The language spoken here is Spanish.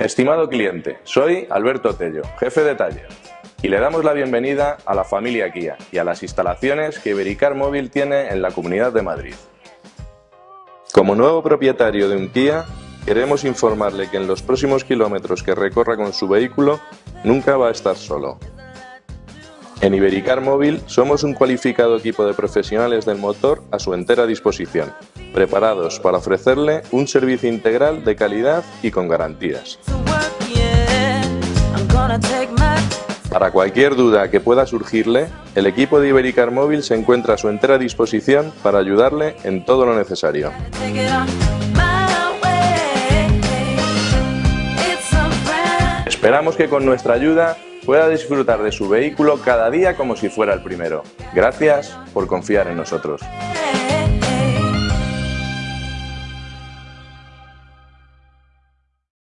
Estimado cliente, soy Alberto Tello, jefe de taller, y le damos la bienvenida a la familia Kia y a las instalaciones que Ibericar Móvil tiene en la Comunidad de Madrid. Como nuevo propietario de un Kia, queremos informarle que en los próximos kilómetros que recorra con su vehículo, nunca va a estar solo. En Ibericar Móvil somos un cualificado equipo de profesionales del motor a su entera disposición, preparados para ofrecerle un servicio integral de calidad y con garantías. Para cualquier duda que pueda surgirle, el equipo de Ibericar Móvil se encuentra a su entera disposición para ayudarle en todo lo necesario. Esperamos que con nuestra ayuda pueda disfrutar de su vehículo cada día como si fuera el primero. Gracias por confiar en nosotros.